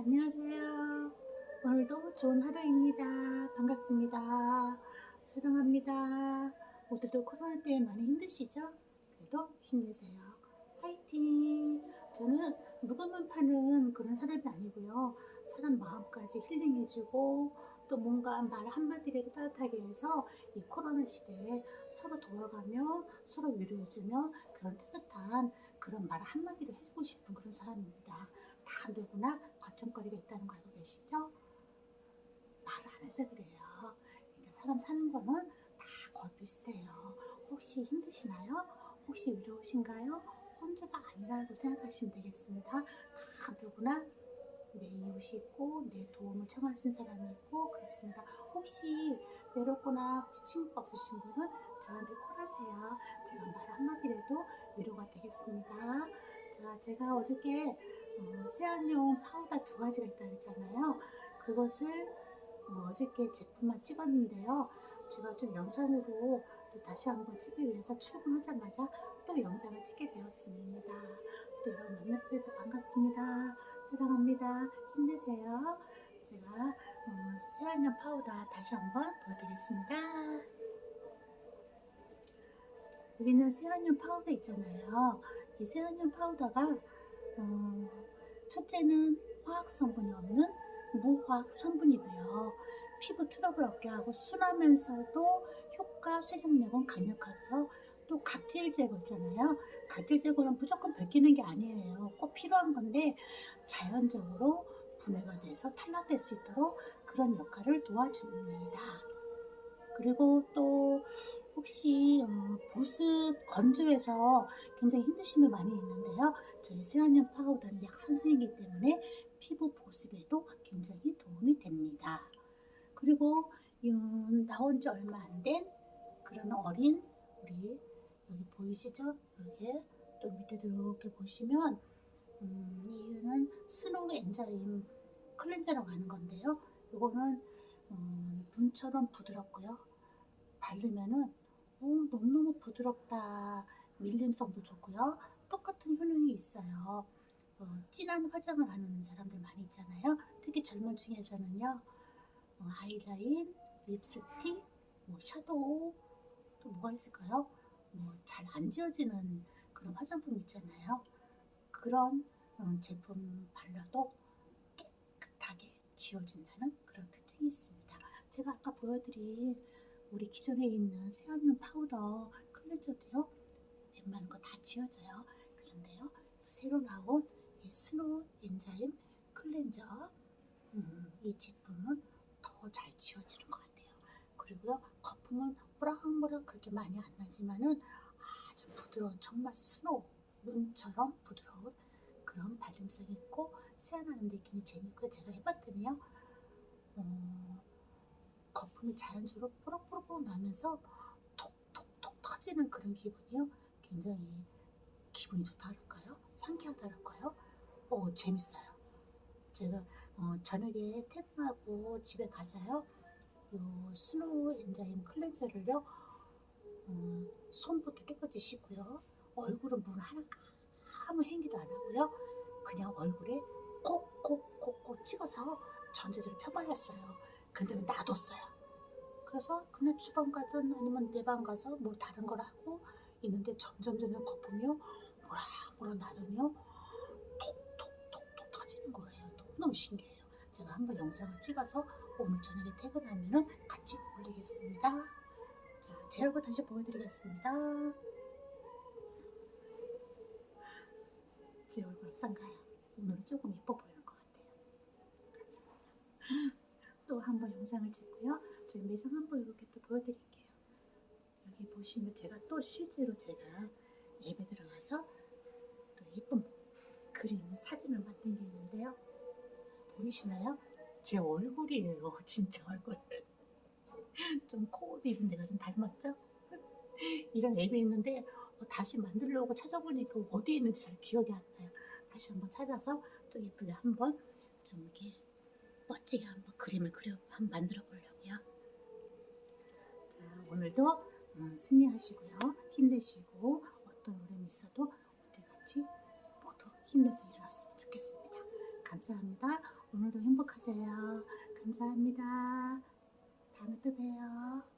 안녕하세요. 오늘도 좋은 하루입니다. 반갑습니다. 사랑합니다. 모두들 코로나 때문에 많이 힘드시죠? 그래도 힘내세요. 화이팅! 저는 물건만 파는 그런 사람이 아니고요. 사람 마음까지 힐링해주고 또 뭔가 말 한마디라도 따뜻하게 해서 이 코로나 시대에 서로 도와가며 서로 위로해주며 그런 따뜻한 그런 말 한마디를 해주고 싶은 그런 사람입니다. 다 누구나 걱정거리가 있다는 거 알고 계시죠? 말을 안 해서 그래요. 그러니까 사람 사는 거는 다 거의 비슷해요. 혹시 힘드시나요? 혹시 위로우신가요? 혼자가 아니라고 생각하시면 되겠습니다. 다 누구나 내 이웃이 있고 내 도움을 있는 사람이 있고 그렇습니다. 혹시 외롭거나 혹시 친구가 없으신 분은 저한테 call하세요. 제가 말 한마디라도 위로가 되겠습니다. 자, 제가 어저께 어, 세안용 파우더 두 가지가 있다 그랬잖아요. 그것을 어, 어저께 제품만 찍었는데요. 제가 좀 영상으로 또 다시 한번 찍기 위해서 출근하자마자 또 영상을 찍게 되었습니다. 또 여러분 만나뵈서 반갑습니다. 사랑합니다. 힘내세요. 제가 어, 세안용 파우더 다시 한번 보여드리겠습니다. 여기는 세안용 파우더 있잖아요. 이 세안용 파우더가 어, 첫째는 화학 성분이 없는 무화학 성분이고요. 피부 트러블 없게 하고 순하면서도 효과 세정력은 강력하고요. 또 각질 제거 있잖아요. 각질 제거는 무조건 벗기는 게 아니에요. 꼭 필요한 건데 자연적으로 분해가 돼서 탈락될 수 있도록 그런 역할을 도와줍니다. 그리고 또 혹시 어, 보습 건조해서 굉장히 힘드신 분 많이 있는데요. 저희 세안용 파우더는 약산성이기 때문에 피부 보습에도 굉장히 도움이 됩니다. 그리고 음, 나온 지 얼마 안 된 그런 어린 우리 여기 보이시죠? 여기 또 밑에도 이렇게 보시면 음, 이거는 snow enzyme cleanser라고 하는 건데요. 이거는 음, 눈처럼 부드럽고요. 바르면은 오, 너무너무 부드럽다. 밀림성도 좋고요. 똑같은 효능이 있어요. 어, 진한 화장을 하는 사람들 많이 있잖아요. 특히 젊은 층에서는요. 어, 아이라인, 립스틱, 뭐 shadow, 또 뭐가 있을까요? 뭐 잘 안 지워지는 그런 화장품 있잖아요. 그런 어, 제품 발라도 깨끗하게 지워진다는 그런 특징이 있습니다. 제가 아까 보여드린 우리 기존에 있는 세안용 파우더 cleanser도요. 웬만한 거 다 지워져요. 그런데요. 새로 나온 이 snow enzyme cleanser 음, 이 제품은 더 잘 지워지는 것 같아요. 그리고요. 거품은 뿌락뿌락 그렇게 많이 안 나지만은 아주 부드러운 정말 스노우 눈처럼 부드러운 그런 발림성이 있고 세안하는 데 굉장히 재밌고 제가 해봤더니요. 어, 거품이 자연적으로 뽀록뽀록 나면서 톡톡톡 터지는 그런 기분이요. 굉장히 기분이 좋다랄까요? 상쾌하다랄까요? 어, 재밌어요. 제가 어, 저녁에 퇴근하고 집에 가서요. 요 snow enzyme cleanser를요. 어, 손부터 깨끗이 씻고요. 얼굴은 물 하나 아무 헹기도 안 하고요. 그냥 얼굴에 콕콕콕콕 찍어서 전체적으로 펴발랐어요. 근데 놔뒀어요. 그래서 그냥 주방 가든 아니면 내 방 가서 뭐 다른 걸 하고 있는데 점점 점점 거품이요. 뭐라 뭐라 나더니요. 톡톡톡톡 터지는 거예요. 너무너무 신기해요. 제가 한번 영상을 찍어서 오늘 저녁에 퇴근하면 같이 올리겠습니다. 자, 제 얼굴 다시 보여드리겠습니다. 제 얼굴 어떤가요? 오늘은 조금 예뻐 보이는 것 같아요. 감사합니다. 또 한번 영상을 찍고요. 저희 매장 한번 이렇게 또 보여드릴게요. 여기 보시면 제가 또 실제로 제가 예배 들어가서 또 예쁜 그림, 사진을 만든 게 있는데요. 보이시나요? 제 얼굴이에요. 진짜 얼굴. 좀 코드 이런 데가 좀 닮았죠? 이런 앱이 있는데 어, 다시 만들려고 찾아보니까 어디에 있는지 잘 기억이 안 나요. 다시 한번 찾아서 좀 예쁘게 한번 좀 이렇게 멋지게 한번 그림을 그려 한번 만들어 보려고요. 자 오늘도 음, 승리하시고요. 힘내시고 어떤 어려움이 있어도 어디 같이 모두 힘내서 일어났으면 좋겠습니다. 감사합니다. 오늘도 행복하세요. 감사합니다. 다음에 또 봬요.